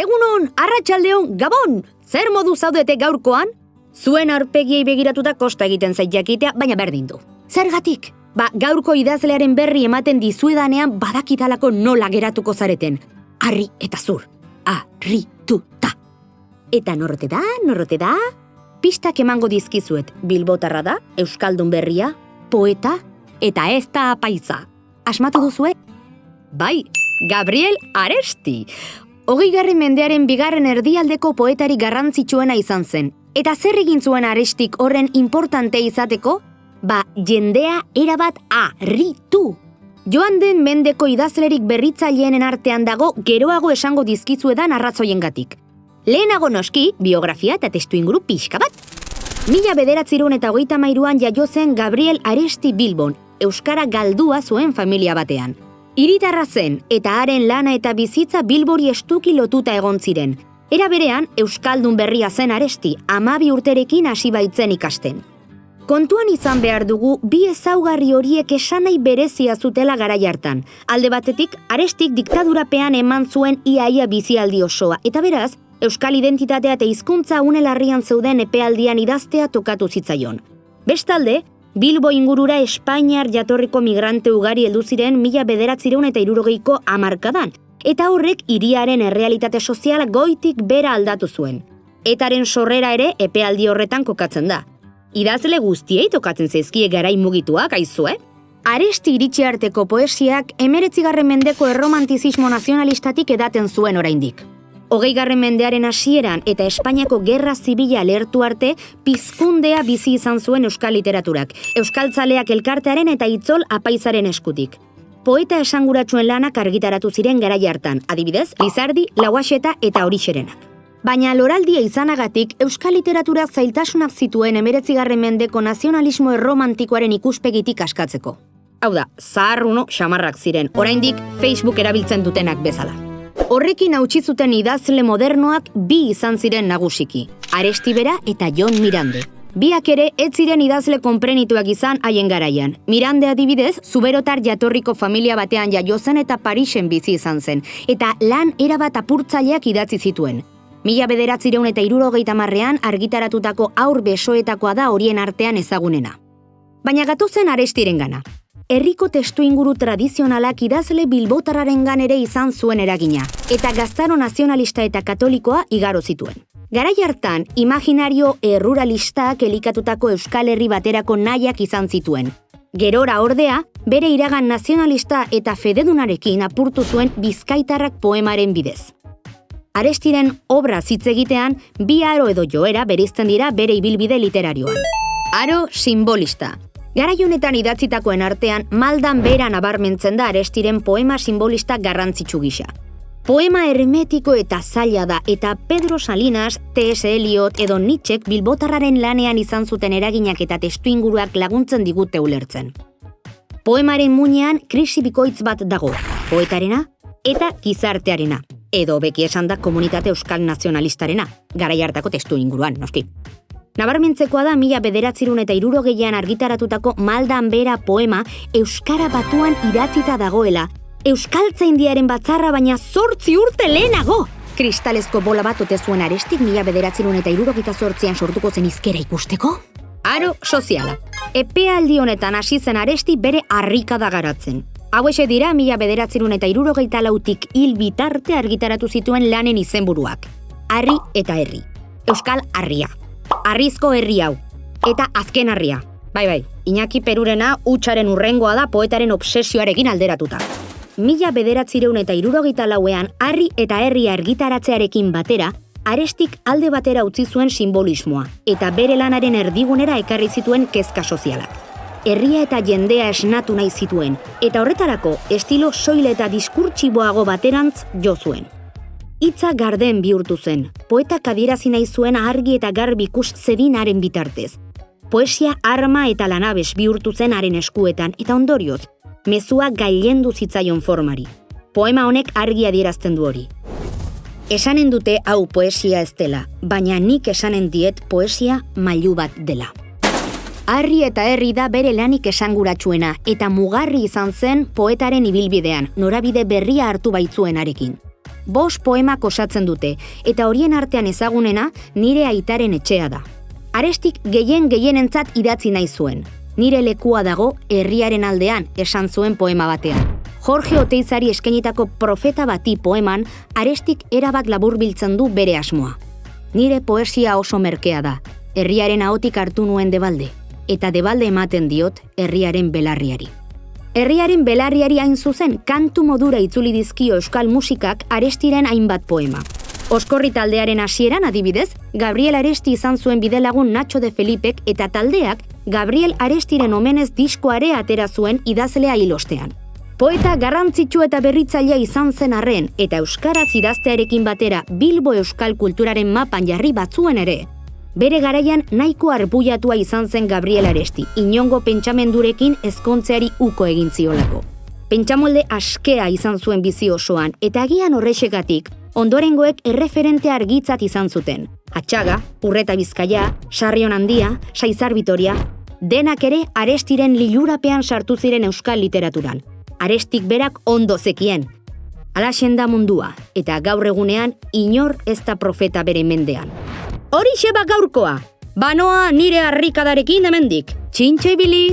Egunon, arratsaldeon, gabon! Zer modu zaudete gaurkoan? Zuen arpegiei begiratuta kosta egiten zait jakitea, baina berdin du. Zergatik? Ba, gaurko idazlearen berri ematen dizuedanean badakitalako nola geratuko zareten. Arri eta zur. Arri ta. Eta norrote da, norrote da? Pistak emango dizkizuet, bilbotarra da, euskaldun berria, poeta, eta ez da paisa. Asmatu duzue? Bai, Gabriel Aresti. Hogei garri mendearen bigarren erdialdeko poetari garrantzitsuena izan zen. Eta zer egin zuen arestik horren importante izateko? Ba, jendea erabat arritu. Joan den mendeko idazlerik berritzaileenen artean dago geroago esango dizkizuedan arrazoiengatik. Lehenago noski, biografia eta testu inguru pixka bat. Mila bederatziron eta hogeita mairuan jaio zen Gabriel Aresti Bilbon, Euskara galdua zuen familia batean. Iritarra zen eta haren lana eta bizitza Bilbori estuki lotuta egon ziren. Era berean, Euskaldun berria zen aresti, amabi urterekin hasi baitzen ikasten. Kontuan izan behar dugu bi ezaugarri horiek esanai berezia zutela gara hartan. Alde batetik, arestik diktadurapean eman zuen iaia bizialdi osoa, eta beraz, Euskal identitatea eta hizkuntza unelarrian zeuden epealdian idaztea tokatu zitzaion. Bestalde, Bilbo ingurura Espainiar jatorriko migrante ugari heldu ziren mila bederatzireun eta irurogeiko amarkadan, eta horrek hiriaren errealitate sozial goitik bera aldatu zuen. Etaren sorrera ere epealdi horretan kokatzen da. Idazle guztiei tokatzen zezkie garai mugituak aizue? Aresti iritsi arteko poesiak emeretzigarren mendeko erromantizismo nazionalistatik edaten zuen oraindik. Hogei garren mendearen hasieran eta Espainiako gerra zibila lertu arte pizkundea bizi izan zuen euskal literaturak, euskaltzaleak elkartearen eta itzol apaizaren eskutik. Poeta esanguratsuen lanak argitaratu ziren garai hartan, adibidez, Lizardi, Lauaxeta eta Horixerenak. Baina loraldia izanagatik euskal literatura zailtasunak zituen emeretzigarren mendeko nazionalismo erromantikoaren ikuspegitik askatzeko. Hau da, zaharruno xamarrak ziren, oraindik Facebook erabiltzen dutenak bezala. Horrekin hautsi zuten idazle modernoak bi izan ziren nagusiki, Arestibera eta Jon Mirande. Biak ere ez ziren idazle konprenituak izan haien garaian. Mirande adibidez, zuberotar jatorriko familia batean jaio zen eta Parisen bizi izan zen, eta lan erabat apurtzaileak idatzi zituen. Mila bederatzireun eta irurogeita marrean argitaratutako aur besoetakoa da horien artean ezagunena. Baina gatozen arestiren gana. Herriko testu inguru tradizionalak idazle bilbotarraren ere izan zuen eragina, eta gaztaro nazionalista eta katolikoa igaro zituen. Garai hartan, imaginario erruralistak elikatutako Euskal Herri baterako nahiak izan zituen. Gerora ordea, bere iragan nazionalista eta fededunarekin apurtu zuen bizkaitarrak poemaren bidez. Arestiren obra hitz egitean bi aro edo joera berizten dira bere ibilbide literarioan. Aro simbolista. Garaionetan idatzitakoen artean maldan bera nabarmentzen da Arestiren poema simbolista garrantzitsu gisa. Poema hermetiko eta zaila da eta Pedro Salinas, T.S. Eliot edo Nietzschek bilbotarraren lanean izan zuten eraginak eta testu inguruak laguntzen digute ulertzen. Poemaren muinean krisi bikoitz bat dago, poetarena eta gizartearena edo beki esan da komunitate euskal nazionalistarena, gara hartako testu inguruan, noski. Nabarmentzekoa da mila bederatzirun eta irurogeian argitaratutako maldan bera poema Euskara batuan idatzita dagoela, Euskaltza indiaren batzarra baina zortzi urte lehenago! Kristalezko bola bat ote zuen arestik mila bederatzirun eta irurogeita zortzian sortuko zen izkera ikusteko? Aro soziala. Epea aldi honetan hasi zen aresti bere harrika da garatzen. Hauexe dira mila bederatzerun eta irurogeita lautik hil bitarte argitaratu zituen lanen izenburuak. Arri eta herri. Euskal Arria. Arrizko herri hau. Eta azken harria. Bai, bai, Iñaki Perurena utxaren urrengoa da poetaren obsesioarekin alderatuta. Mila bederatzireun eta irurogeita lauean, harri eta herria argitaratzearekin batera, arestik alde batera utzi zuen simbolismoa, eta bere lanaren erdigunera ekarri zituen kezka sozialak herria eta jendea esnatu nahi zituen, eta horretarako estilo soile eta diskurtsiboago baterantz jo zuen. Itza garden bihurtu zen, poeta kadierazi nahi zuen argi eta garbi ikus zedinaren bitartez. Poesia arma eta lanabes bihurtu zen haren eskuetan, eta ondorioz, mezua gailendu zitzaion formari. Poema honek argi adierazten du hori. Esanen dute hau poesia ez dela, baina nik esanen diet poesia mailu bat dela. Harri eta herri da bere lanik esanguratsuena eta mugarri izan zen poetaren ibilbidean, norabide berria hartu baitzuenarekin. Bos poemak osatzen dute, eta horien artean ezagunena nire aitaren etxea da. Arestik gehien gehienentzat idatzi nahi zuen. Nire lekua dago herriaren aldean esan zuen poema batean. Jorge Oteizari eskenitako profeta bati poeman, arestik erabat laburbiltzen du bere asmoa. Nire poesia oso merkea da, herriaren ahotik hartu nuen debalde, eta debalde ematen diot herriaren belarriari. Herriaren belarriari hain zuzen, kantu modura itzuli dizkio euskal musikak arestiren hainbat poema. Oskorri taldearen hasieran adibidez, Gabriel Aresti izan zuen bidelagun Nacho de Felipek eta taldeak Gabriel Arestiren omenez diskoare atera zuen idazlea hilostean. Poeta garrantzitsu eta berritzailea izan zen arren eta euskaraz idaztearekin batera Bilbo euskal kulturaren mapan jarri batzuen ere, Bere garaian nahiko arbuiatua izan zen Gabriel Aresti, inongo pentsamendurekin ezkontzeari uko egin ziolako. Pentsamolde askea izan zuen bizi osoan, eta agian horrexegatik, ondorengoek erreferente argitzat izan zuten. Atxaga, Urreta Bizkaia, Sarrion Handia, Saizar Vitoria, denak ere arestiren lilurapean sartu ziren euskal literaturan. Arestik berak ondo zekien. Alaxen da mundua, eta gaur egunean inor ez da profeta bere mendean. Hori xeba gaurkoa, banoa nire harrikadarekin hemendik. Txintxe ibili!